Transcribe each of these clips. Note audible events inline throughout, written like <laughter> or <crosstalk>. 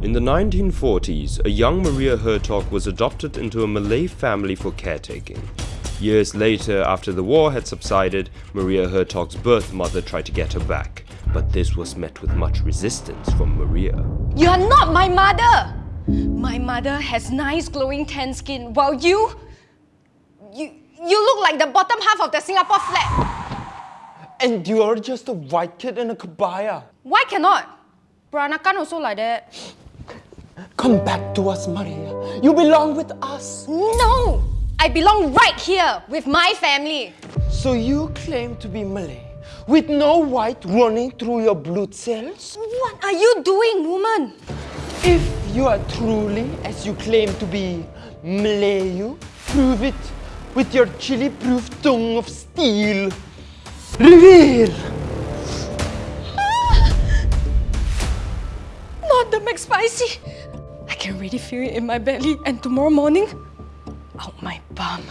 In the 1940s, a young Maria Hertogh was adopted into a Malay family for caretaking. Years later, after the war had subsided, Maria Hertogh's birth mother tried to get her back, but this was met with much resistance from Maria. You are not my mother! My mother has nice glowing tan skin, while you... You, you look like the bottom half of the Singapore flag. And you're just a white kid in a kebaya. Why cannot? Peranakan also like that. Come back to us, Maria. You belong with us. No! I belong right here with my family. So you claim to be Malay with no white running through your blood cells? What are you doing, woman? If you are truly as you claim to be Malayu, prove it with your chili-proof tongue of steel. Reveal! Not the ah! McSpicy. I can really feel it in my belly and tomorrow morning, out my bum.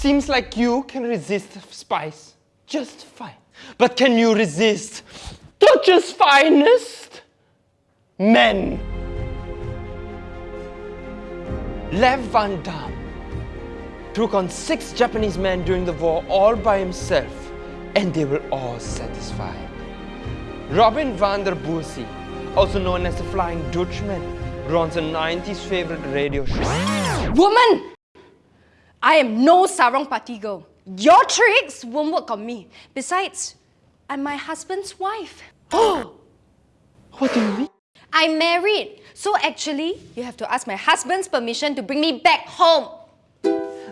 Seems like you can resist spice just fine. But can you resist Dutch's finest men? Lev Van Damme took on six Japanese men during the war all by himself, and they were all satisfied. Robin van der Boersy, also known as the Flying Dutchman, runs a 90s favorite radio show. Woman! I am no sarong party girl. Your tricks won't work on me. Besides, I'm my husband's wife. Oh! <gasps> What do you mean? I'm married. So actually, you have to ask my husband's permission to bring me back home.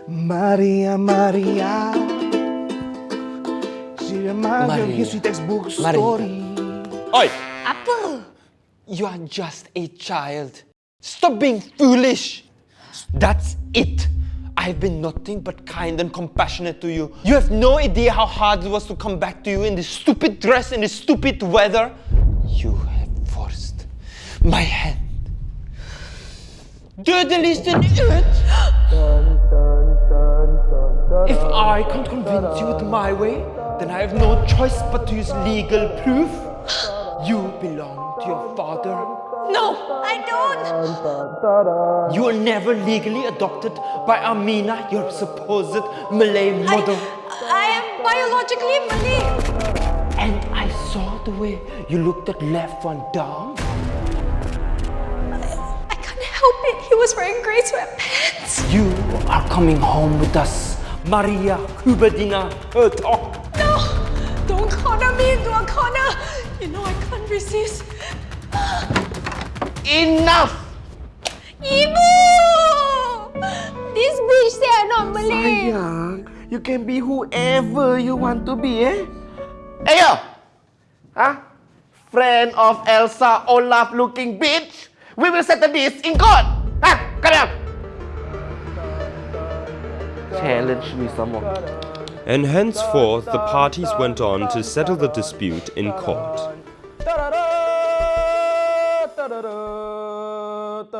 Maria, Maria. She reminds me of Maria. history textbook Maria. story. Oi! Apa? You are just a child. Stop being foolish. That's it. I have been nothing but kind and compassionate to you. You have no idea how hard it was to come back to you in this stupid dress in this stupid weather. You have forced my hand. Do the least Dödeligheten ut! If I can't convince you with my way, then I have no choice but to use legal proof. No, I don't. You were never legally adopted by Amina, your supposed Malay mother. I am biologically Malay. And I saw the way you looked at Left Van Damme. I can't help it. He was wearing grey sweatpants. You are coming home with us, Maria Huberdina Hertogh. No, don't corner me into a corner. You know I can't resist. Enough! Ibu! This bitch say I'm not Malay. Sayang, you can be whoever you want to be, eh? Hey, yo! Huh? Friend of Elsa Olaf looking bitch? We will settle this in court! Huh? Come here! Challenge me some more. And henceforth the parties went on to settle the dispute in court.